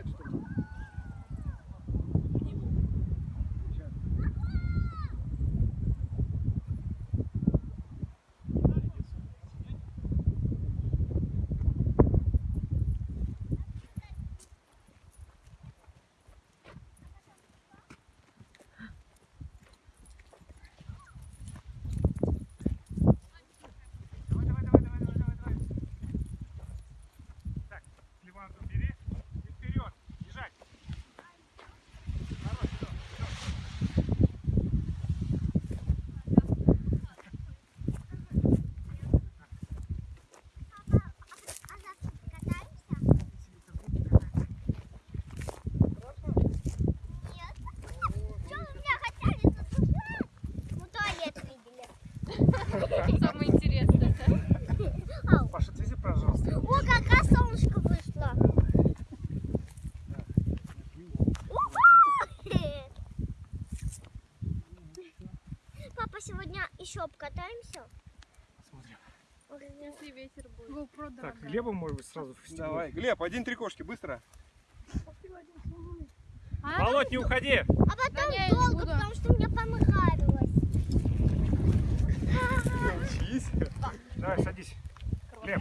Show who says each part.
Speaker 1: играть, что ли? Иван, убери.
Speaker 2: Самое
Speaker 3: интересное.
Speaker 1: Паша, отвези, пожалуйста. О, какая
Speaker 2: солнышко вышло. Папа, сегодня еще обкатаемся?
Speaker 1: Смотрим.
Speaker 2: Если
Speaker 3: ветер
Speaker 4: будет. GoPro, так. Глеба,
Speaker 1: может быть, сразу в. Давай,
Speaker 5: Глеб, один три кошки, быстро.
Speaker 1: Молодь, не уходи! А
Speaker 2: потом...
Speaker 1: Давай, садись. Лев.